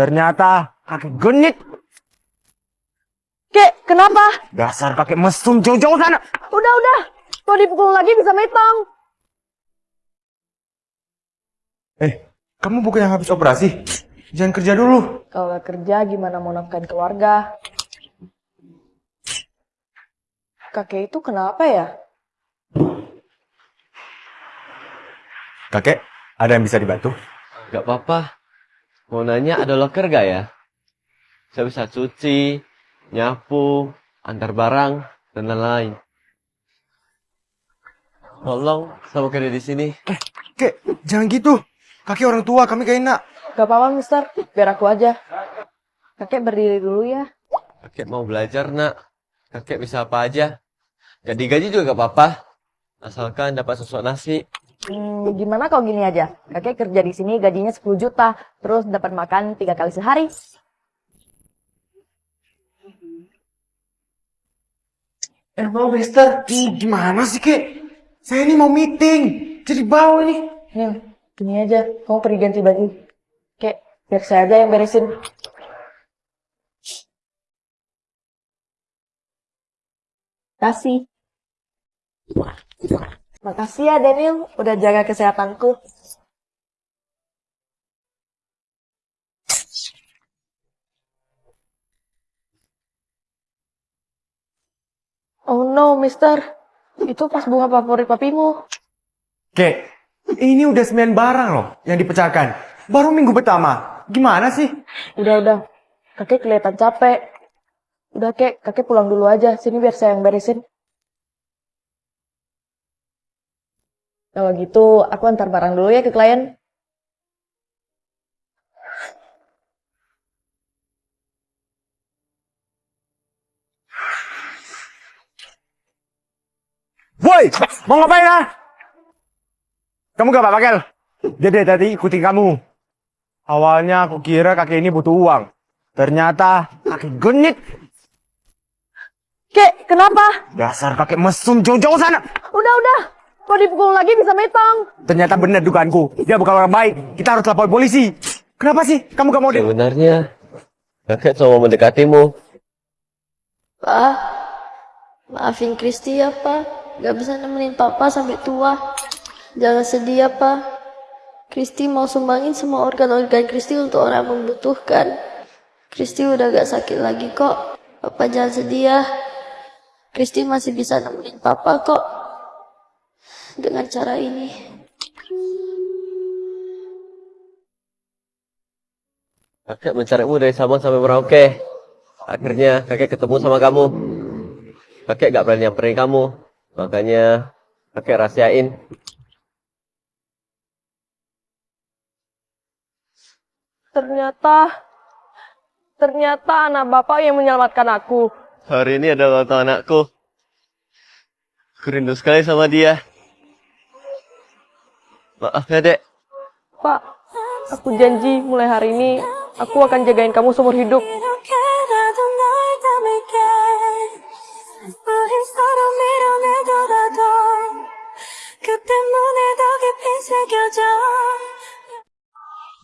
Ternyata kakek genit. Kek, kenapa? Dasar kakek mesum jauh-jauh sana. Udah, udah. Kalau dipukul lagi bisa metong. Eh, kamu bukan yang habis operasi? Jangan kerja dulu. Kalau nggak kerja, gimana mau nafkahin keluarga? Kakek itu kenapa ya? Kakek, ada yang bisa dibantu? Gak apa-apa. Mau nanya ada loker gak ya? Saya bisa cuci, nyapu, antar barang, dan lain-lain. Tolong, saya mau kerja di sini. Kek, jangan gitu. Kakek orang tua, kami gak enak. Gak apa-apa, mister. Biar aku aja. Kakek berdiri dulu ya. Kakek mau belajar, nak. Kakek bisa apa aja. Gak digaji juga gak apa-apa. Asalkan dapat sesuatu nasi. Hmm, gimana kalau gini aja? Kakek kerja di sini gajinya 10 juta, terus dapat makan tiga kali sehari. Eh, mau mister. Gimana sih, Kek? Saya ini mau meeting. Jadi bawa nih. Nih, gini aja. Kamu pergi ganti baju. Kek, biar saya aja yang beresin. Kasih. Makasih ya Daniel, udah jaga kesehatanku. Oh no, mister. Itu pas bunga favorit papimu. Kek, ini udah sembilan barang loh yang dipecahkan. Baru minggu pertama. Gimana sih? Udah, udah. Kakek kelihatan capek. Udah, kek. Kakek pulang dulu aja. Sini biar saya yang beresin. Kalau gitu, aku antar barang dulu ya ke klien. Woi, mau ngapain ah? Kamu gak apa-apa, Kel? Jadi tadi ikutin kamu. Awalnya aku kira kakek ini butuh uang. Ternyata kakek genit. Kek, kenapa? Dasar kakek mesum jauh-jauh sana. Udah, udah. Kalau dipukul lagi bisa metong. Ternyata benar dugaanku. Dia bukan orang baik. Kita harus lapor polisi. Kenapa sih? Kamu gak mau. Sebenarnya, kakek cuma mendekatimu. Pak, maafin Kristi ya, Pak. Gak bisa nemenin Papa sampai tua. Jangan sedih ya, Pak. Kristi mau sumbangin semua organ-organ Kristi untuk orang yang membutuhkan. Kristi udah gak sakit lagi kok. Papa jangan sedih ya. Kristi masih bisa nemenin Papa kok. Dengan cara ini. Kakek mencarimu dari Sabang sampai Merauke. Akhirnya kakek ketemu sama kamu. Kakek gak berani nyamperin kamu. Makanya kakek rahasiain. Ternyata, ternyata anak bapak yang menyelamatkan aku. Hari ini adalah tahun anakku. Aku rindu sekali sama dia. Maaf ya, Dek. Pak, aku janji mulai hari ini aku akan jagain kamu seumur hidup.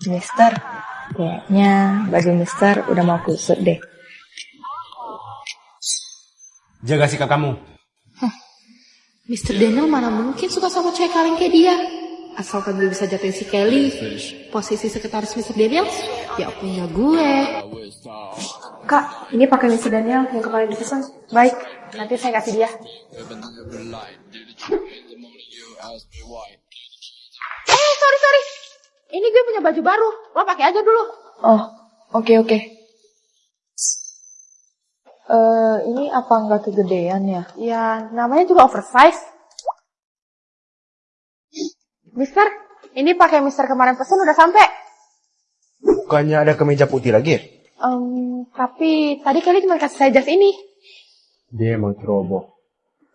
Mister, kayaknya baju Mister udah mau kusut deh. Jaga sikap kamu. Hah, Mister Daniel mana mungkin suka sama cewek kaleng kayak dia. Asalkan gue bisa jatuhin si Kelly, posisi sekretaris Mr. Daniel, ya punya gue. Kak, ini pakai Mr. Daniel yang kemarin dipesan. Baik, nanti saya kasih dia. Eh, sorry, sorry. Ini gue punya baju baru, lo pakai aja dulu. Oh, oke oke. Eh, ini apa nggak kegedean ya? Ya, namanya juga oversize. Mister, ini pakai Mister kemarin pesan udah sampai. Bukannya ada kemeja putih lagi ya? Em, tapi tadi Kelly cuma kasih saya jas ini. Dia emang ceroboh.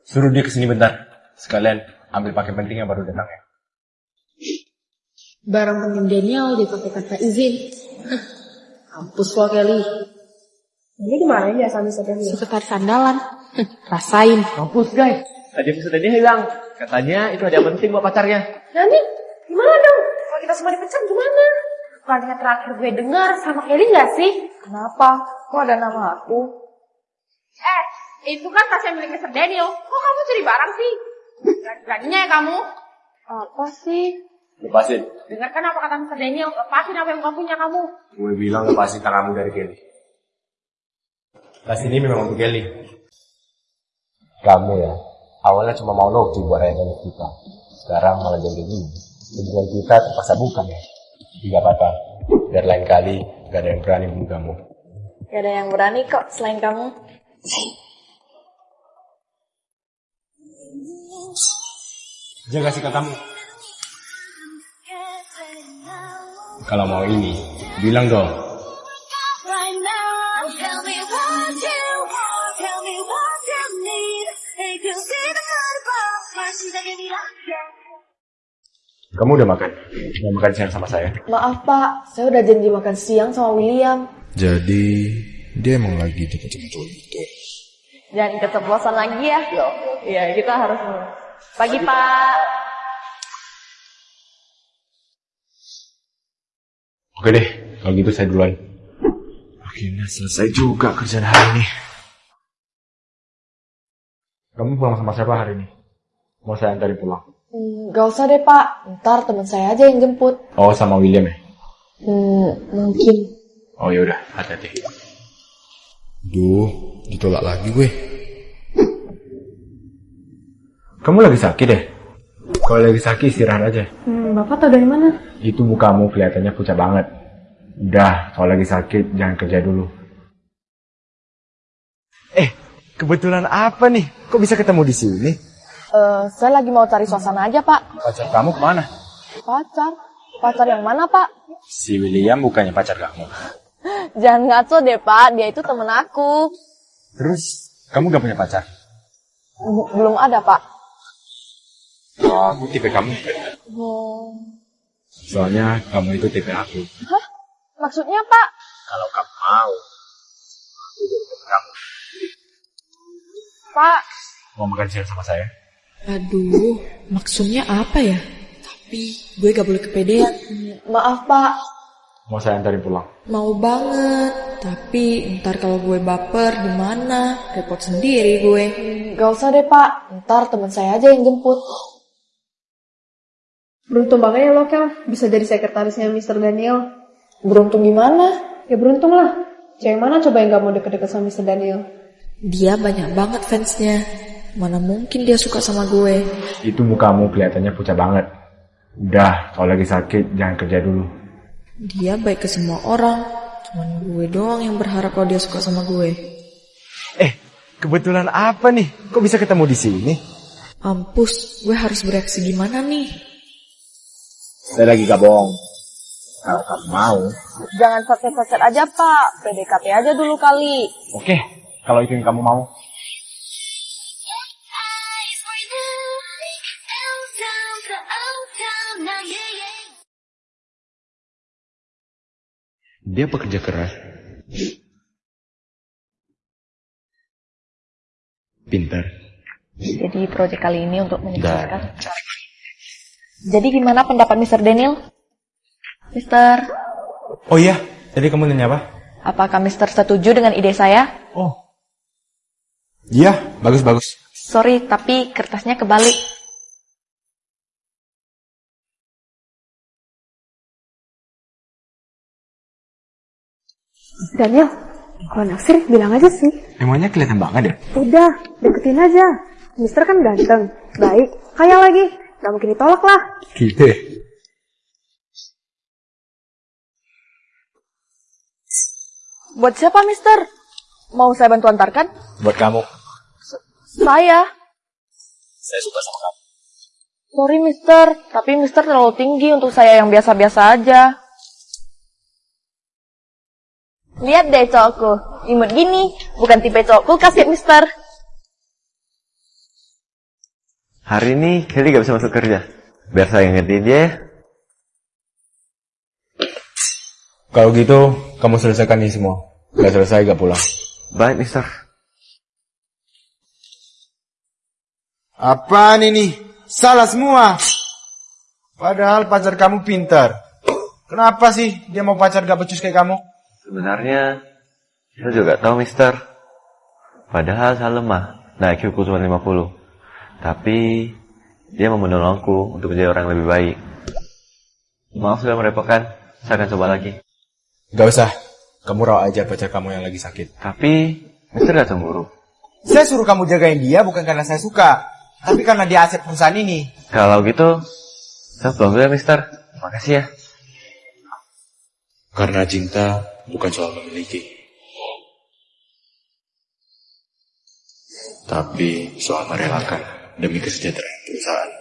Suruh dia ke sini bentar. Sekalian ambil pakai penting yang baru datang ya. Barang penting Daniel dipakai tanpa izin. Hah, Kampus lo Kelly, Ini di mana ya sama Mister Daniel? sekretaris andalan. Hah, Rasain. Mampus, guys. Tadi episode dia hilang. Katanya itu ada yang penting buat pacarnya. Nanti gimana dong? Kalau kita semua dipecat gimana? Bukannya terakhir gue dengar sama Kelly gak sih? Kenapa? Kok ada nama aku? Eh, itu kan tasnya milik Mr. Daniel. Kok kamu curi barang sih? Beraninya ya kamu? Apa sih? Lepasin. Dengarkan apa kata Mr. Daniel. Lepasin apa yang bukan punya kamu. Gue bilang lepasin tanganmu dari Kelly. Tas ini memang untuk Kelly. Kamu ya, awalnya cuma mau Noki buat rayakan kita. Sekarang malah jadi gini. Hubungan kita terpaksa bukan ya. Tidak apa-apa. Biar lain kali gak ada yang berani bunuh kamu. Gak ada yang berani kok selain kamu. Jaga sikap kamu. Kalau mau ini, bilang dong. Kamu udah makan? Mau makan siang sama saya? Maaf pak, saya udah janji makan siang sama William. Jadi dia emang lagi deket-deket cowok itu. Jangan keceplosan lagi ya. Iya, kita harus pagi pak. Oke deh, kalau gitu saya duluan. Akhirnya selesai juga kerjaan hari ini. Kamu pulang sama siapa hari ini? Mau saya antarin pulang? Hmm, gak usah deh pak, ntar teman saya aja yang jemput. Oh, sama William ya? Hmm, mungkin. Oh yaudah, hati-hati. Duh, ditolak lagi gue. Kamu lagi sakit deh? Kalau lagi sakit istirahat aja. Hmm, Bapak tau dari mana? Itu mukamu kelihatannya pucat banget. Udah, kalau lagi sakit jangan kerja dulu. Eh, kebetulan apa nih? Kok bisa ketemu di sini? Eh, saya lagi mau cari suasana aja pak. Pacar kamu ke mana? Pacar? Pacar yang mana pak? Si William bukannya pacar kamu. Jangan ngaco deh pak, dia itu temen aku. Terus, kamu gak punya pacar? B- belum ada pak. Oh, aku tipe kamu. Hmm. Soalnya kamu itu tipe aku. Hah? Maksudnya pak? Kalau kamu mau, aku jadi kamu. Pak, Mau makan siang sama saya? Aduh, maksudnya apa ya? Tapi gue gak boleh kepedean. maaf pak. Mau saya antarin pulang? Mau banget, tapi ntar kalau gue baper gimana? Repot sendiri gue. Gak usah deh pak, ntar teman saya aja yang jemput. Beruntung banget ya lo, Kel. Bisa jadi sekretarisnya Mr. Daniel. Beruntung gimana? Ya beruntung lah. Cewek mana coba yang gak mau deket-deket sama Mr. Daniel? Dia banyak banget fansnya. Mana mungkin dia suka sama gue? Itu mukamu kelihatannya pucat banget. Udah, kalau lagi sakit jangan kerja dulu. Dia baik ke semua orang. Cuman gue doang yang berharap kalau dia suka sama gue. Eh, kebetulan apa nih? Kok bisa ketemu di sini? Ampus, gue harus bereaksi gimana nih? Saya lagi gak bohong. Kalau kamu mau. Jangan sacet-sacet aja pak, PDKT aja dulu kali. Oke, kalau itu yang kamu mau. Dia pekerja keras. Pintar. Jadi proyek kali ini untuk menyelesaikan. Jadi gimana pendapat Mr. Daniel? Mister, Oh iya, tadi kamu nanya apa? apakah Mister setuju dengan ide saya? Oh. Iya, bagus-bagus. Sorry, tapi kertasnya kebalik. Daniel, kalau naksir bilang aja sih. Emangnya kelihatan banget ya? Udah, deketin aja. Mister kan ganteng, baik, kaya lagi. Gak mungkin ditolak lah. Gitu ya? Buat siapa, Mister? Mau saya bantu antarkan? Buat kamu. Saya. Saya suka sama kamu. Sorry, Mister. Tapi Mister terlalu tinggi untuk saya yang biasa-biasa aja. Lihat deh cowokku. Imut gini. Bukan tipe cowokku kasih Mister. Hari ini Kelly gak bisa masuk kerja. Biar saya ngertiin dia ya. Kalau gitu, kamu selesaikan ini semua. Gak selesai, gak pulang. Baik, mister. Apaan ini? Salah semua. Padahal pacar kamu pintar. Kenapa sih dia mau pacar gak becus kayak kamu? Sebenarnya, saya juga tahu, Mister. Padahal saya lemah. Nah, IQ ku cuma 50. Tapi, dia mau menolongku untuk menjadi orang lebih baik. Maaf sudah merepotkan. Saya akan coba lagi. Gak usah. Kamu rawat aja pacar kamu yang lagi sakit. Tapi, Mister gak cemburu. Saya suruh kamu jagain dia bukan karena saya suka. Tapi karena dia aset perusahaan ini. Kalau gitu, saya pulang dulu ya, Mister. Makasih ya. Karena cinta bukan soal memiliki. Tapi soal merelakan demi kesejahteraan perusahaan.